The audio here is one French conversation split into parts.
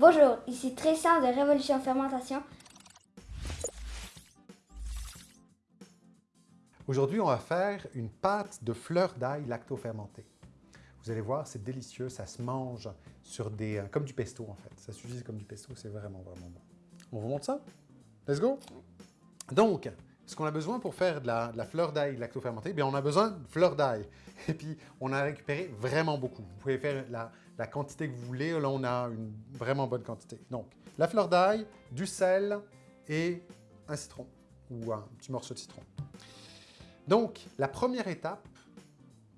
Bonjour, ici Tristan de Révolution Fermentation. Aujourd'hui, on va faire une pâte de fleurs d'ail lacto-fermentée. Vous allez voir, c'est délicieux, ça se mange sur des, euh, comme du pesto en fait. Ça s'utilise comme du pesto, c'est vraiment, vraiment bon. On vous montre ça? Let's go! Donc, ce qu'on a besoin pour faire de la, fleur d'ail lacto-fermentée, bien on a besoin de fleur d'ail. Et puis, on a récupéré vraiment beaucoup. Vous pouvez faire la, quantité que vous voulez. Là, on a une vraiment bonne quantité. Donc, la fleur d'ail, du sel et un citron ou un petit morceau de citron. Donc, la première étape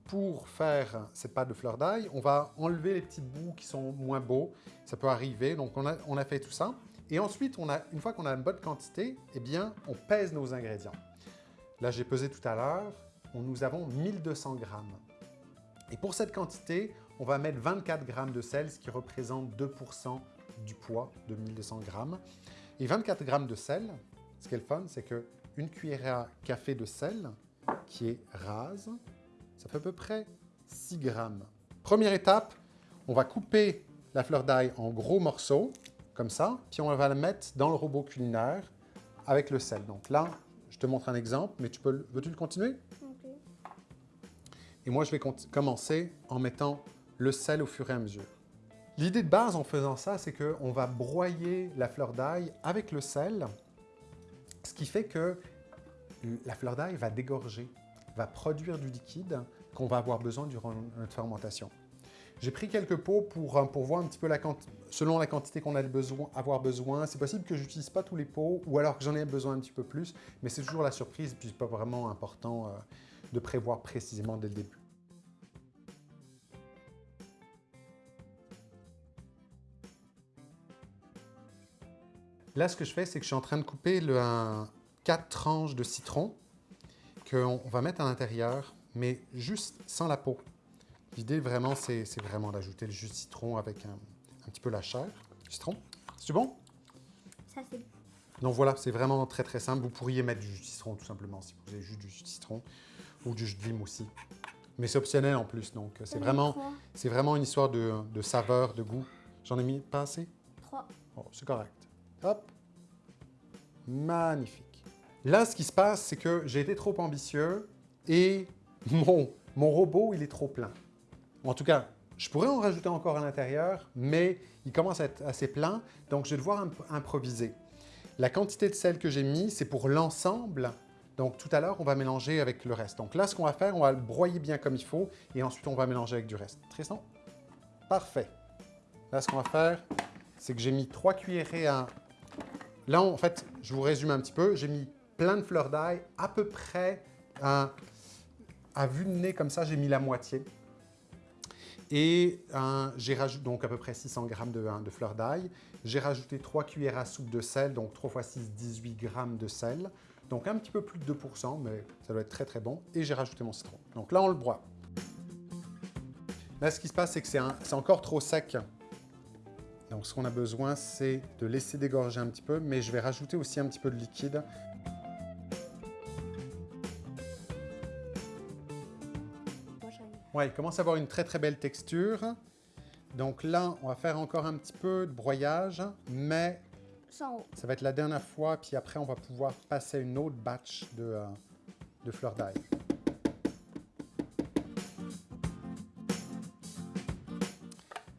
pour faire cette pâte de fleur d'ail, on va enlever les petits bouts qui sont moins beaux. Ça peut arriver. Donc, on a, fait tout ça. Et ensuite, une fois qu'on a une bonne quantité, eh bien, on pèse nos ingrédients. Là, j'ai pesé tout à l'heure, nous avons 1200 grammes. Et pour cette quantité, on va mettre 24 grammes de sel, ce qui représente 2% du poids de 1200 grammes. Et 24 grammes de sel, ce qui est le fun, c'est qu'une cuillère à café de sel, qui est rase, ça fait à peu près 6 grammes. Première étape, on va couper la fleur d'ail en gros morceaux comme ça, puis on va le mettre dans le robot culinaire avec le sel. Donc là, je te montre un exemple, mais tu peux, veux-tu le continuer? Et moi, je vais commencer en mettant le sel au fur et à mesure. L'idée de base en faisant ça, c'est qu'on va broyer la fleur d'ail avec le sel, ce qui fait que la fleur d'ail va dégorger, va produire du liquide qu'on va avoir besoin durant notre fermentation. J'ai pris quelques pots pour, euh, pour voir un petit peu la selon la quantité qu'on a besoin, avoir besoin. C'est possible que je n'utilise pas tous les pots ou alors que j'en ai besoin un petit peu plus, mais c'est toujours la surprise, puis c'est pas vraiment important euh, de prévoir précisément dès le début. Là, ce que je fais, c'est que je suis en train de couper le, quatre tranches de citron qu'on va mettre à l'intérieur, mais juste sans la peau. L'idée, vraiment, c'est vraiment d'ajouter le jus de citron avec un, petit peu la chair. Citron, c'est bon? Ça, c'est Donc voilà, c'est vraiment très très simple. Vous pourriez mettre du jus de citron tout simplement si vous avez juste du jus de citron ou du jus de lime aussi. Mais c'est optionnel en plus, donc c'est vraiment, vraiment une histoire de, de saveur, de goût. J'en ai mis pas assez? Trois. Oh, c'est correct. Hop. Magnifique. Là, ce qui se passe, c'est que j'ai été trop ambitieux et mon, mon robot, il est trop plein. En tout cas, je pourrais en rajouter encore à l'intérieur, mais il commence à être assez plein, donc je vais devoir improviser. La quantité de sel que j'ai mis, c'est pour l'ensemble. Donc tout à l'heure, on va mélanger avec le reste. Donc là, ce qu'on va faire, on va le broyer bien comme il faut et ensuite on va mélanger avec du reste. Tristan? Parfait. Là, ce qu'on va faire, c'est que j'ai mis trois cuillerées à... Là, en fait, je vous résume un petit peu. J'ai mis plein de fleurs d'ail, à peu près à, à vue de nez comme ça, j'ai mis la moitié. Et j'ai rajouté donc à peu près 600 g de, de fleur d'ail. J'ai rajouté 3 cuillères à soupe de sel, donc 3 x 6, 18 g de sel. Donc un petit peu plus de 2%, mais ça doit être très très bon. Et j'ai rajouté mon citron. Donc là, on le broie. Là, ce qui se passe, c'est que c'est encore trop sec. Donc ce qu'on a besoin, c'est de laisser dégorger un petit peu, mais je vais rajouter aussi un petit peu de liquide Ouais, il commence à avoir une très très belle texture. Donc là, on va faire encore un petit peu de broyage, mais ça va être la dernière fois, puis après on va pouvoir passer une autre batch de, euh, de fleurs d'ail.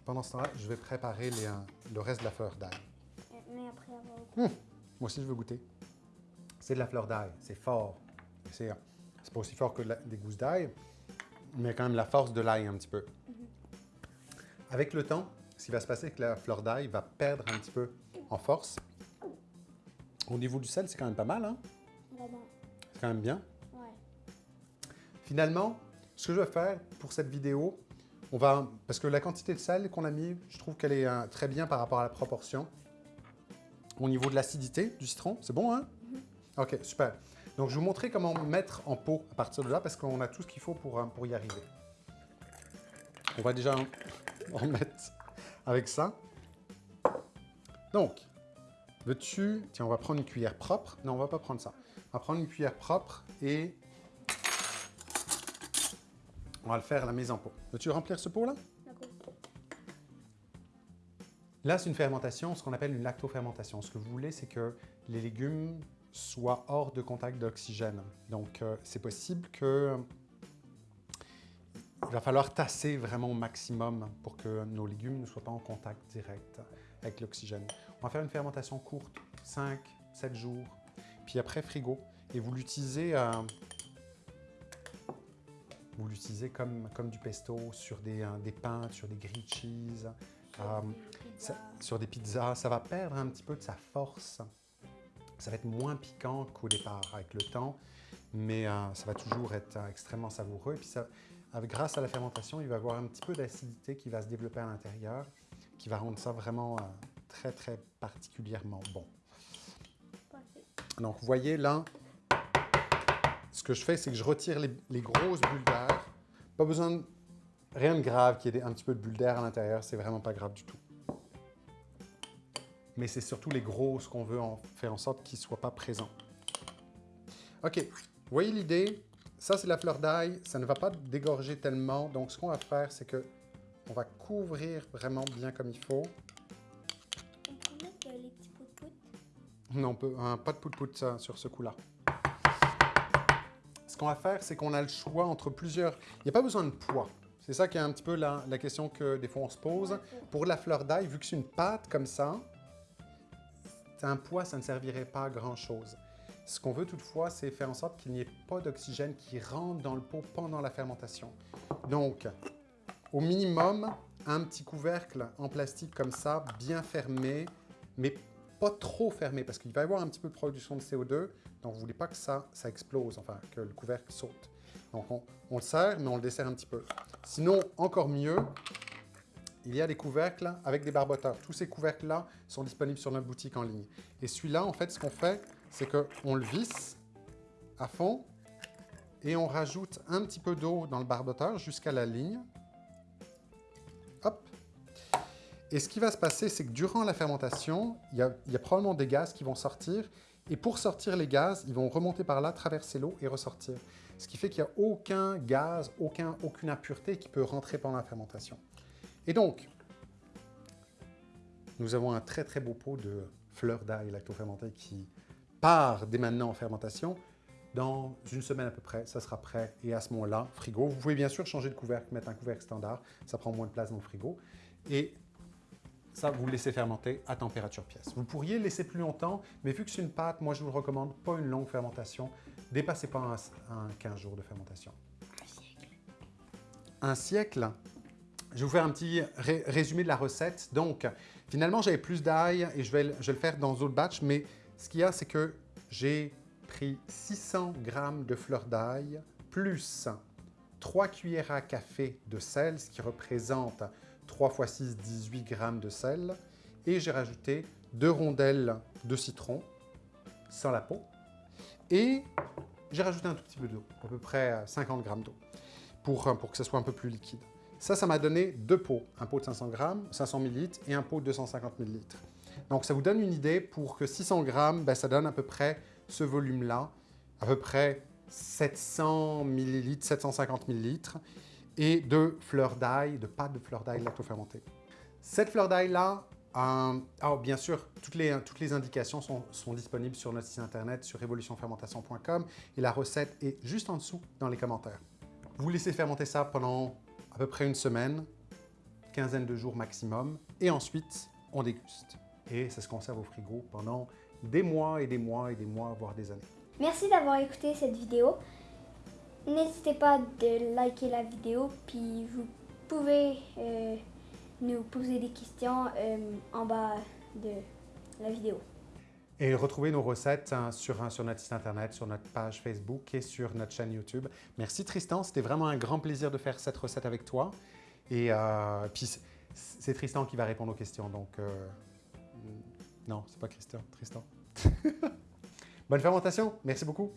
Pendant ce temps-là, je vais préparer les, euh, le reste de la fleur d'ail. Mais après avoir... Hum, moi aussi, je veux goûter. C'est de la fleur d'ail, c'est fort. C'est euh, pas aussi fort que des gousses d'ail, mais quand même la force de l'ail un petit peu. Avec le temps, ce qui va se passer, c'est que la fleur d'ail va perdre un petit peu en force. Au niveau du sel, c'est quand même pas mal, hein? C'est quand même bien. Finalement, ce que je vais faire pour cette vidéo, on va, parce que la quantité de sel qu'on a mis, je trouve qu'elle est euh, très bien par rapport à la proportion. Au niveau de l'acidité du citron, c'est bon, hein? Mm-hmm. OK, super. Donc, je vais vous montrer comment mettre en pot à partir de là, parce qu'on a tout ce qu'il faut pour, euh, pour y arriver. On va déjà en mettre avec ça. Donc, veux-tu... Tiens, on va prendre une cuillère propre. Non, on va pas prendre ça. On va prendre une cuillère propre et on va le faire à la mise en pot. Veux-tu remplir ce pot-là? D'accord. Là, c'est une fermentation, ce qu'on appelle une lactofermentation. Ce que vous voulez, c'est que les légumes soient hors de contact d'oxygène. Donc, euh, c'est possible que il va falloir tasser vraiment au maximum pour que nos légumes ne soient pas en contact direct avec l'oxygène. On va faire une fermentation courte, 5, 7 jours, puis après frigo. Et vous l'utilisez euh, vous l'utilisez comme, comme du pesto sur des, euh, des pains, sur des grilled cheese, euh, ça- sur des pizzas. Ça va perdre un petit peu de sa force. Ça va être moins piquant qu'au départ avec le temps, mais euh, ça va toujours être euh, extrêmement savoureux. Et puis grâce à la fermentation, il va y avoir un petit peu d'acidité qui va se développer à l'intérieur, qui va rendre ça vraiment euh, très, très particulièrement bon. Donc, vous voyez là, ce que je fais, c'est que je retire les, les grosses bulles d'air. Pas besoin de... Rien de grave qu'il y ait un petit peu de bulles d'air à l'intérieur, c'est vraiment pas grave du tout. Mais c'est surtout les grosses qu'on veut en faire en sorte qu'ils ne soient pas présents. OK, vous voyez l'idée? Ça, c'est la fleur d'ail. Ça ne va pas dégorger tellement. Donc, ce qu'on va faire, c'est que on va couvrir vraiment bien comme il faut. On peut mettre euh, les petits poudre. Non, on peut, un, pas de pout-pout ça, sur ce coup-là. Ce qu'on va faire, c'est qu'on a le choix entre plusieurs... Il n'y a pas besoin de poids. C'est ça qui est un petit peu la, la question que des fois on se pose. Pour la fleur d'ail, vu que c'est une pâte comme ça, un poids, ça ne servirait pas à grand-chose. Ce qu'on veut toutefois, c'est faire en sorte qu'il n'y ait pas d'oxygène qui rentre dans le pot pendant la fermentation. Donc, au minimum, un petit couvercle en plastique comme ça, bien fermé, mais pas trop fermé, parce qu'il va y avoir un petit peu de production de CO2, donc vous voulez pas que ça, ça explose, enfin, que le couvercle saute. Donc, on, on le serre, mais on le dessert un petit peu. Sinon, encore mieux, il y a des couvercles avec des barboteurs. Tous ces couvercles-là sont disponibles sur notre boutique en ligne. Et celui-là, en fait, ce qu'on fait, c'est qu'on le visse à fond et on rajoute un petit peu d'eau dans le barboteur jusqu'à la ligne. Hop. Et ce qui va se passer, c'est que durant la fermentation, il y, a, probablement des gaz qui vont sortir. Et pour sortir les gaz, ils vont remonter par là, traverser l'eau et ressortir. Ce qui fait qu'il n'y a aucun gaz, aucun, aucune impureté qui peut rentrer pendant la fermentation. Et donc, nous avons un très très beau pot de fleurs d'ail lactofermentées qui part dès maintenant en fermentation. Dans une semaine à peu près, ça sera prêt et à ce moment-là, frigo. Vous pouvez bien sûr changer de couvercle, mettre un couvercle standard, ça prend moins de place dans le frigo. Et ça, vous le laissez fermenter à température pièce. Vous pourriez le laisser plus longtemps, mais vu que c'est une pâte, moi je vous le recommande, pas une longue fermentation. Dépassez pas un, un 15 jours de fermentation. Un siècle je vais vous faire un petit ré- résumé de la recette. Donc, finalement, j'avais plus d'ail et je vais, le- faire dans d'autres batchs, mais ce qu'il y a, c'est que j'ai pris 600 g de fleur d'ail plus 3 cuillères à café de sel, ce qui représente 3 x 6, 18 g de sel, et j'ai rajouté deux rondelles de citron sans la peau, et j'ai rajouté un tout petit peu d'eau, à peu près 50 g d'eau, pour, pour que ce soit un peu plus liquide. Ça, ça m'a donné deux pots, un pot de 500 grammes, 500 ml et un pot de 250 ml. Donc, ça vous donne une idée pour que 600 grammes, ben, ça donne à peu près ce volume-là, à peu près 700 ml, 750 ml, et de fleurs d'ail, de pâte de fleurs d'ail lactofermentée. Cette fleur d'ail-là, euh, alors bien sûr, toutes les, toutes les indications sont, sont disponibles sur notre site internet, sur révolutionfermentation.com, et la recette est juste en dessous dans les commentaires. Vous laissez fermenter ça pendant à peu près une semaine, quinzaine de jours maximum, et ensuite, on déguste. Et ça se conserve au frigo pendant des mois et des mois et des mois, voire des années. Merci d'avoir écouté cette vidéo. N'hésitez pas de liker la vidéo, puis vous pouvez euh, nous poser des questions euh, en bas de la vidéo. Et retrouvez nos recettes hein, sur, hein, sur notre site internet, sur notre page Facebook et sur notre chaîne YouTube. Merci Tristan, c'était vraiment un grand plaisir de faire cette recette avec toi. Et euh, puis c'est- c'est Tristan qui va répondre aux questions, donc euh, non, c'est pas Christian, Tristan. Bonne fermentation, merci beaucoup.